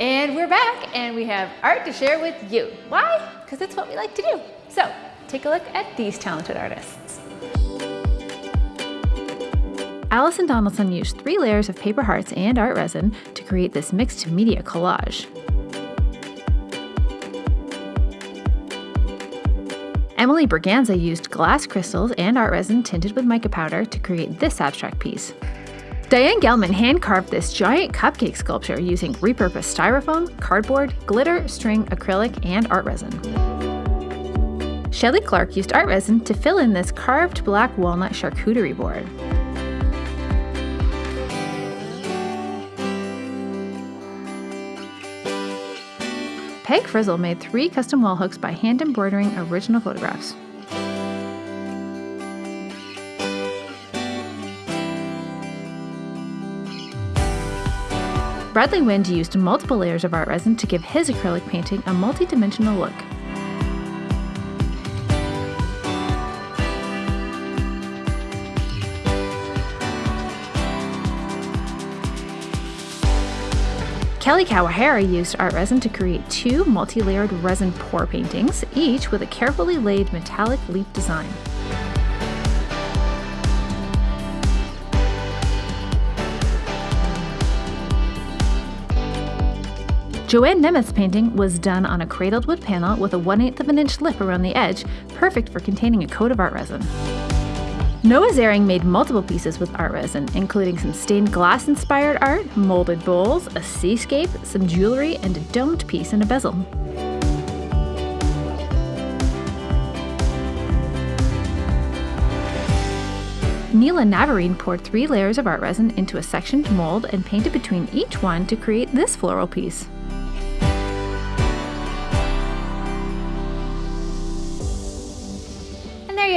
And we're back and we have art to share with you. Why? Because it's what we like to do. So take a look at these talented artists. Allison Donaldson used three layers of paper hearts and art resin to create this mixed media collage. Emily Braganza used glass crystals and art resin tinted with mica powder to create this abstract piece. Diane Gelman hand-carved this giant cupcake sculpture using repurposed styrofoam, cardboard, glitter, string, acrylic, and art resin. Shelley Clark used art resin to fill in this carved black walnut charcuterie board. Peg Frizzle made three custom wall hooks by hand embroidering original photographs. Bradley Wind used multiple layers of art resin to give his acrylic painting a multi-dimensional look. Kelly Kawahara used art resin to create two multi-layered resin pour paintings, each with a carefully laid metallic leaf design. Joanne Nemeth's painting was done on a cradled wood panel with a 1 8 of an inch lip around the edge, perfect for containing a coat of art resin. Noah Zering made multiple pieces with art resin, including some stained glass inspired art, molded bowls, a seascape, some jewelry, and a domed piece in a bezel. Neela Navarine poured three layers of art resin into a sectioned mold and painted between each one to create this floral piece.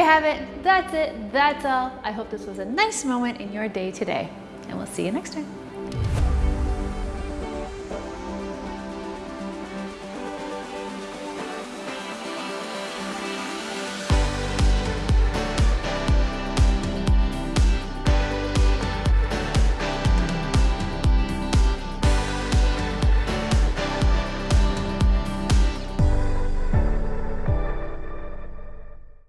You have it. That's it. That's all. I hope this was a nice moment in your day today. And we'll see you next time.